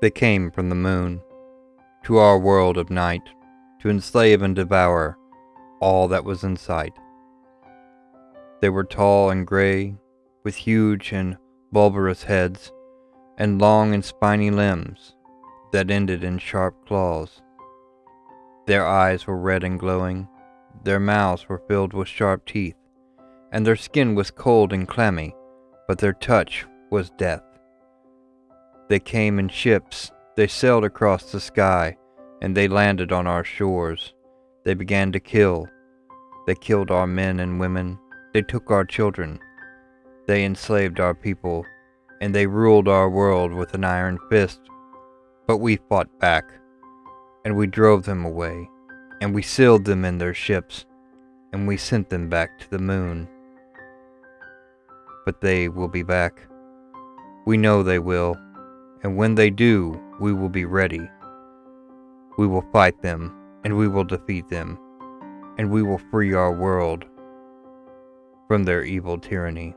They came from the moon to our world of night to enslave and devour all that was in sight. They were tall and gray, with huge and bulbous heads, and long and spiny limbs that ended in sharp claws. Their eyes were red and glowing, their mouths were filled with sharp teeth, and their skin was cold and clammy, but their touch was death. They came in ships, they sailed across the sky, and they landed on our shores. They began to kill. They killed our men and women. They took our children. They enslaved our people, and they ruled our world with an iron fist. But we fought back, and we drove them away, and we sealed them in their ships, and we sent them back to the moon. But they will be back. We know they will, and when they do, we will be ready. We will fight them, and we will defeat them, and we will free our world from their evil tyranny.